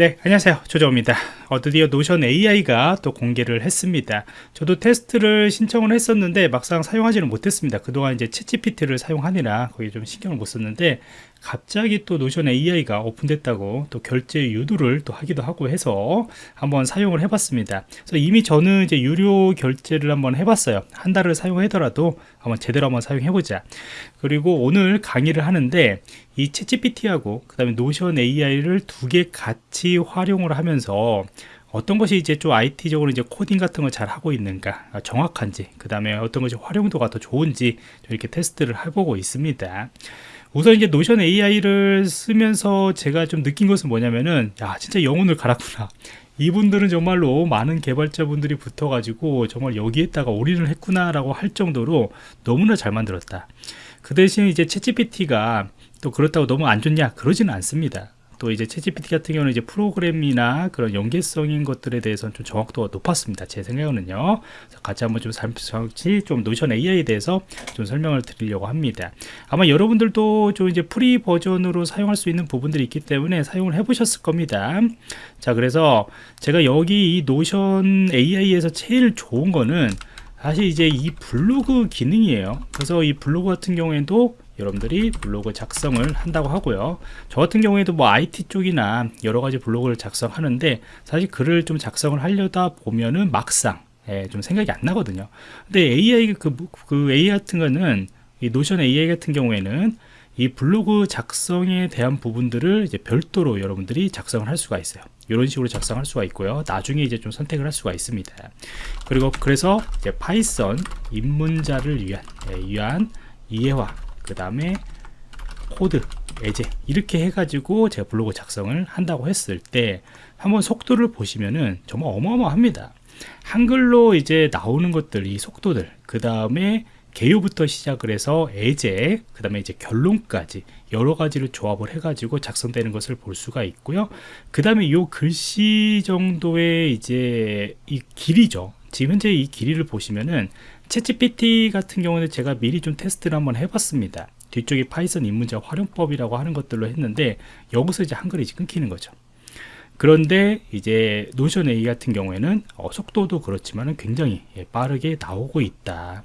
네 안녕하세요. 조정입니다. 어, 드디어 노션 AI가 또 공개를 했습니다. 저도 테스트를 신청을 했었는데 막상 사용하지는 못했습니다. 그동안 이제 챗GPT를 사용하느라 거기에 좀 신경을 못 썼는데 갑자기 또 노션 AI가 오픈됐다고 또 결제 유도를 또 하기도 하고 해서 한번 사용을 해봤습니다. 그래서 이미 저는 이제 유료 결제를 한번 해봤어요. 한 달을 사용하더라도 한번 제대로 한번 사용해보자. 그리고 오늘 강의를 하는데 이 챗GPT하고 그 다음에 노션 AI를 두 개 같이 활용을 하면서 어떤 것이 이제 좀 IT적으로 이제 코딩 같은 걸 잘 하고 있는가 아, 정확한지 그 다음에 어떤 것이 활용도가 더 좋은지 이렇게 테스트를 해보고 있습니다 우선 이제 노션 AI를 쓰면서 제가 좀 느낀 것은 뭐냐면은 야 진짜 영혼을 갈았구나. 이분들은 정말로 많은 개발자분들이 붙어가지고 정말 여기에다가 올인을 했구나 라고 할 정도로 너무나 잘 만들었다. 그 대신 이제 챗GPT가 또 그렇다고 너무 안 좋냐? 그러지는 않습니다 또 이제 챗GPT 같은 경우는 이제 프로그램이나 그런 연계성인 것들에 대해서는 좀 정확도가 높았습니다. 제 생각은요. 같이 한번 좀 잠시 좀 노션 AI에 대해서 좀 설명을 드리려고 합니다. 아마 여러분들도 좀 이제 free 버전으로 사용할 수 있는 부분들이 있기 때문에 사용을 해보셨을 겁니다. 자, 그래서 제가 여기 이 노션 AI에서 제일 좋은 거는 사실 이제 이 블로그 기능이에요. 그래서 이 블로그 같은 경우에도 여러분들이 블로그 작성을 한다고 하고요. 저 같은 경우에도 뭐 IT 쪽이나 여러 가지 블로그를 작성하는데 사실 글을 좀 작성을 하려다 보면은 막상 예, 좀 생각이 안 나거든요. 근데 AI 그, 그 AI 같은 거는 이 노션 AI 같은 경우에는 이 블로그 작성에 대한 부분들을 이제 별도로 여러분들이 작성을 할 수가 있어요. 이런 식으로 작성할 수가 있고요. 나중에 이제 좀 선택을 할 수가 있습니다. 그리고 그래서 이제 파이썬 입문자를 위한 예, 위한 이해화 그 다음에 코드, 예제 이렇게 해가지고 제가 블로그 작성을 한다고 했을 때 한번 속도를 보시면은 정말 어마어마합니다. 한글로 이제 나오는 것들 이 속도들 그 다음에 개요부터 시작을 해서 예제 그 다음에 이제 결론까지 여러 가지를 조합을 해 가지고 작성되는 것을 볼 수가 있고요. 그 다음에 이 글씨 정도의 이제 이 길이죠 지금 현재 이 길이를 보시면은 챗GPT 같은 경우는 제가 미리 좀 테스트를 한번 해봤습니다. 뒤쪽에 파이썬 입문자 활용법이라고 하는 것들로 했는데 여기서 이제 한글이 끊기는 거죠. 그런데 이제 노션 AI 같은 경우에는 어, 속도도 그렇지만 굉장히 예, 빠르게 나오고 있다.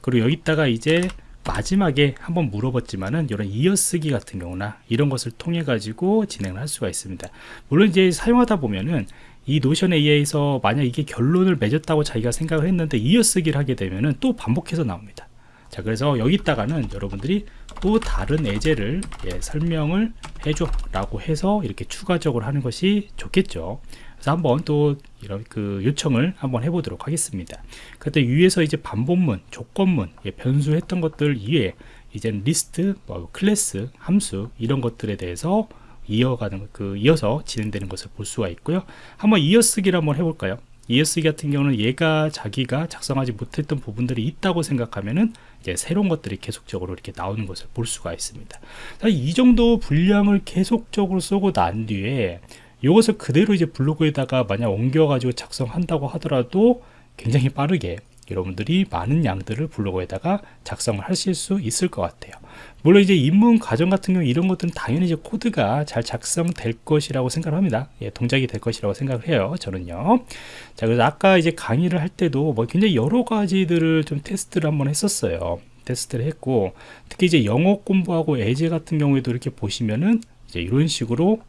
그리고 여기다가 이제 마지막에 한번 물어봤지만은 이런 이어쓰기 같은 경우나 이런 것을 통해 가지고 진행을 할 수가 있습니다. 물론 이제 사용하다 보면은 이 노션 AI에서 만약 이게 결론을 맺었다고 자기가 생각을 했는데 이어쓰기를 하게 되면은 또 반복해서 나옵니다. 자 그래서 여기다가는 여러분들이 또 다른 예제를 예, 설명을 해줘 라고 해서 이렇게 추가적으로 하는 것이 좋겠죠. 그래서 한번 또 이런 그 요청을 한번 해보도록 하겠습니다. 그때 위에서 이제 반복문 조건문 예, 변수했던 것들 이외에 이제는 리스트 뭐 클래스 함수 이런 것들에 대해서 이어가는 그 이어서 진행되는 것을 볼 수가 있고요. 한번 이어쓰기를 한번 해볼까요? 이어쓰기 같은 경우는 얘가 자기가 작성하지 못했던 부분들이 있다고 생각하면은 이제 새로운 것들이 계속적으로 이렇게 나오는 것을 볼 수가 있습니다. 이 정도 분량을 계속적으로 쏘고 난 뒤에 이것을 그대로 이제 블로그에다가 만약 옮겨 가지고 작성한다고 하더라도 굉장히 빠르게 여러분들이 많은 양들을 블로그에다가 작성을 하실 수 있을 것 같아요. 물론 이제 입문 과정 같은 경우 이런 것들은 당연히 이제 코드가 잘 작성될 것이라고 생각을 합니다. 예, 동작이 될 것이라고 생각을 해요 저는요. 자 그래서 아까 이제 강의를 할 때도 뭐 굉장히 여러 가지들을 좀 테스트를 한번 했었어요. 테스트를 했고 특히 이제 영어 공부하고 예제 같은 경우에도 이렇게 보시면은 이제 이런 식으로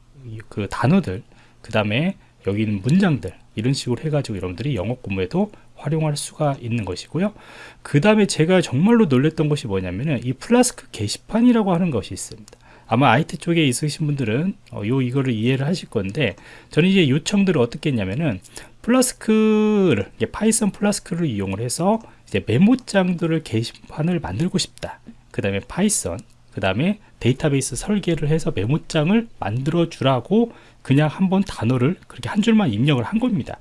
그 단어들 그 다음에 여기 있는 문장들 이런 식으로 해가지고 여러분들이 영어 공부에도 활용할 수가 있는 것이고요. 그 다음에 제가 정말로 놀랬던 것이 뭐냐면은 이 플라스크 게시판이라고 하는 것이 있습니다. 아마 IT 쪽에 있으신 분들은 어, 요 이거를 이해를 하실 건데 저는 이제 요청들을 어떻게 했냐면은 Flask를 파이썬 Flask를 이용을 해서 이제 메모장들을 게시판을 만들고 싶다. 그 다음에 파이썬 그 다음에 데이터베이스 설계를 해서 메모장을 만들어 주라고 그냥 한번 단어를 그렇게 한 줄만 입력을 한 겁니다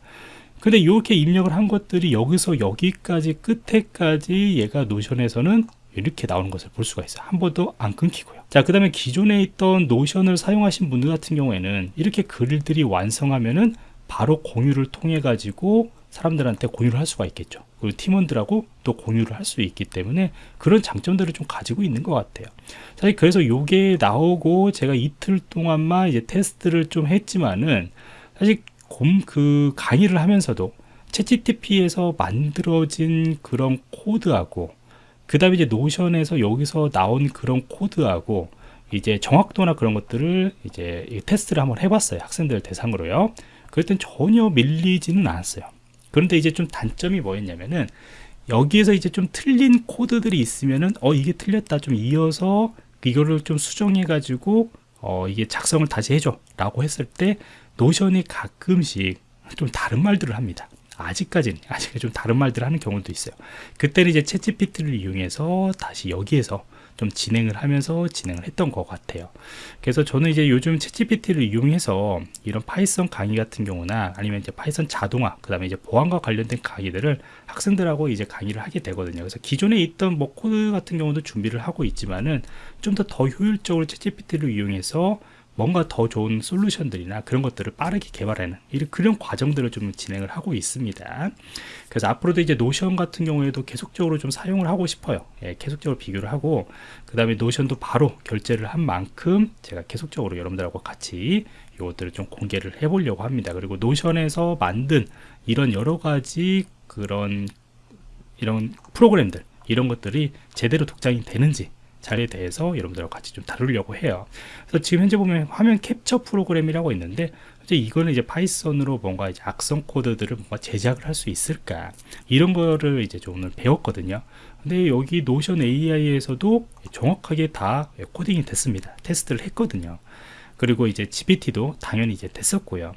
근데 이렇게 입력을 한 것들이 여기서 여기까지 끝에까지 얘가 노션에서는 이렇게 나오는 것을 볼 수가 있어요 한 번도 안 끊기고요 자그 다음에 기존에 있던 노션을 사용하신 분들 같은 경우에는 이렇게 글들이 완성하면은 바로 공유를 통해 가지고 사람들한테 공유를 할 수가 있겠죠. 그리고 팀원들하고 또 공유를 할 수 있기 때문에 그런 장점들을 좀 가지고 있는 것 같아요. 사실 그래서 요게 나오고 제가 이틀 동안만 이제 테스트를 좀 했지만은 사실 곰 그 강의를 하면서도 챗GTP에서 만들어진 그런 코드하고 그 다음에 이제 노션에서 여기서 나온 그런 코드하고 이제 정확도나 그런 것들을 이제 이 테스트를 한번 해봤어요 학생들 대상으로요. 그랬더니 전혀 밀리지는 않았어요. 그런데 이제 좀 단점이 뭐였냐면은 여기에서 이제 좀 틀린 코드들이 있으면은 어 이게 틀렸다 좀 이어서 이거를 좀 수정해 가지고 어 이게 작성을 다시 해줘 라고 했을 때 노션이 가끔씩 좀 다른 말들을 합니다. 아직까지는 아직 좀 다른 말들을 하는 경우도 있어요. 그때는 이제 챗GPT를 이용해서 다시 여기에서 좀 진행을 하면서 진행을 했던 것 같아요. 그래서 저는 이제 요즘 챗GPT를 이용해서 이런 파이썬 강의 같은 경우나 아니면 이제 파이썬 자동화 그 다음에 이제 보안과 관련된 강의들을 학생들하고 이제 강의를 하게 되거든요. 그래서 기존에 있던 뭐 코드 같은 경우도 준비를 하고 있지만은 좀 더 더 효율적으로 챗GPT를 이용해서 뭔가 더 좋은 솔루션들이나 그런 것들을 빠르게 개발하는 이런 그런 과정들을 좀 진행을 하고 있습니다. 그래서 앞으로도 이제 노션 같은 경우에도 계속적으로 좀 사용을 하고 싶어요. 예, 계속적으로 비교를 하고 그 다음에 노션도 바로 결제를 한 만큼 제가 계속적으로 여러분들하고 같이 이것들을 좀 공개를 해보려고 합니다. 그리고 노션에서 만든 이런 여러 가지 그런 이런 프로그램들 이런 것들이 제대로 동작이 되는지 자리에 대해서 여러분들과 같이 좀 다루려고 해요. 그래서 지금 현재 보면 화면 캡처 프로그램이라고 있는데 이제 이거는 이제 파이썬으로 뭔가 이제 악성 코드들을 뭔가 제작을 할 수 있을까 이런 거를 이제 좀 오늘 배웠거든요. 근데 여기 노션 AI에서도 정확하게 다 코딩이 됐습니다. 테스트를 했거든요. 그리고 이제 GPT도 당연히 이제 됐었고요.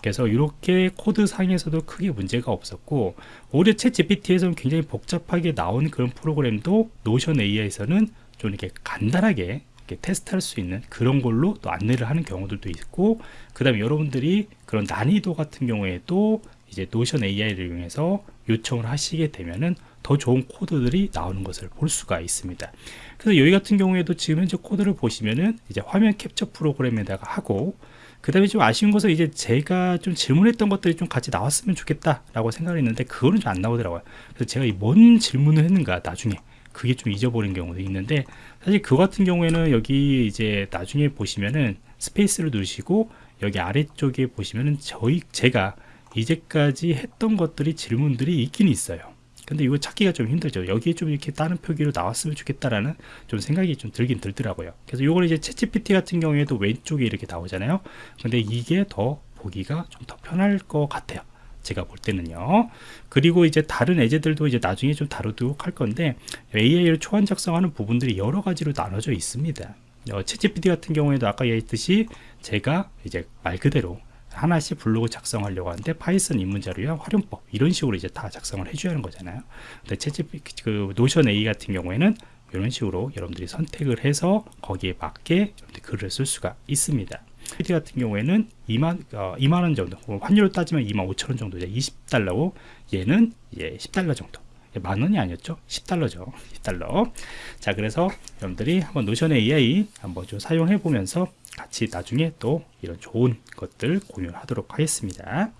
그래서 이렇게 코드 상에서도 크게 문제가 없었고 오히려 챗 GPT에서는 굉장히 복잡하게 나온 그런 프로그램도 노션 AI에서는 좀 이렇게 간단하게 이렇게 테스트할 수 있는 그런 걸로 또 안내를 하는 경우들도 있고 그 다음에 여러분들이 그런 난이도 같은 경우에도 이제 노션 AI를 이용해서 요청을 하시게 되면은 더 좋은 코드들이 나오는 것을 볼 수가 있습니다. 그래서 여기 같은 경우에도 지금 현재 코드를 보시면은 이제 화면 캡처 프로그램에다가 하고 그 다음에 좀 아쉬운 것은 이제 제가 좀 질문했던 것들이 좀 같이 나왔으면 좋겠다 라고 생각을 했는데 그거는 좀 안 나오더라고요. 그래서 제가 이 뭔 질문을 했는가 나중에 그게 좀 잊어버린 경우도 있는데 사실 그 같은 경우에는 여기 이제 나중에 보시면은 스페이스를 누르시고 여기 아래쪽에 보시면은 저희 제가 이제까지 했던 것들이 질문들이 있긴 있어요. 근데 이거 찾기가 좀 힘들죠. 여기에 좀 이렇게 다른 표기로 나왔으면 좋겠다라는 좀 생각이 좀 들긴 들더라고요. 그래서 이걸 이제 챗GPT 같은 경우에도 왼쪽에 이렇게 나오잖아요. 근데 이게 더 보기가 좀 더 편할 것 같아요 제가 볼 때는요. 그리고 이제 다른 예제들도 이제 나중에 좀 다루도록 할 건데 AI를 초안 작성하는 부분들이 여러 가지로 나눠져 있습니다. 어, 챗GPT 같은 경우에도 아까 얘기했듯이 제가 이제 말 그대로 하나씩 블로그 작성하려고 하는데 파이썬 입문 자료야 활용법 이런 식으로 이제 다 작성을 해줘야 하는 거잖아요. 근데 챗GPT 그 Notion AI 같은 경우에는 이런 식으로 여러분들이 선택을 해서 거기에 맞게 글을 쓸 수가 있습니다. GPT 같은 경우에는 2만, 어, 2만원 정도 환율로 따지면 2만 5천원 정도 20달러고 얘는 예, 10달러 정도. 만원이 아니었죠? 10달러죠. 10달러. 자 그래서 여러분들이 한번 Notion AI 한번 좀 사용해 보면서 같이 나중에 또 이런 좋은 것들 공유하도록 하겠습니다